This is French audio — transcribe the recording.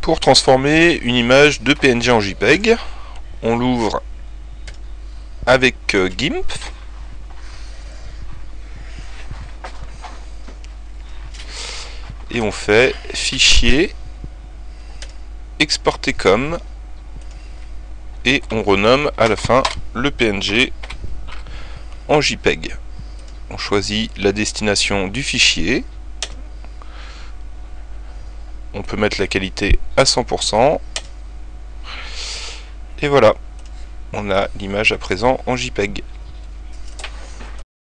Pour transformer une image de PNG en JPEG, on l'ouvre avec euh, GIMP. Et on fait fichier, exporter comme, et on renomme à la fin le PNG en JPEG. On choisit la destination du fichier. On peut mettre la qualité à 100%. Et voilà, on a l'image à présent en JPEG.